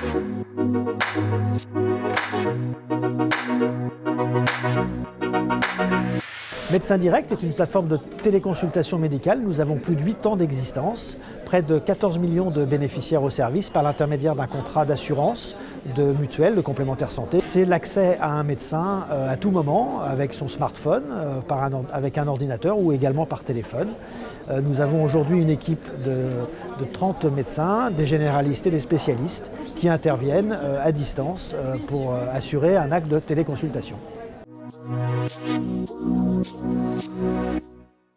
Thank Médecin Direct est une plateforme de téléconsultation médicale. Nous avons plus de 8 ans d'existence, près de 14 millions de bénéficiaires au service par l'intermédiaire d'un contrat d'assurance, de mutuelle, de complémentaire santé. C'est l'accès à un médecin euh, à tout moment avec son smartphone, euh, avec un ordinateur ou également par téléphone. Euh, nous avons aujourd'hui une équipe de 30 médecins, des généralistes et des spécialistes qui interviennent à distance pour assurer un acte de téléconsultation. Thank you.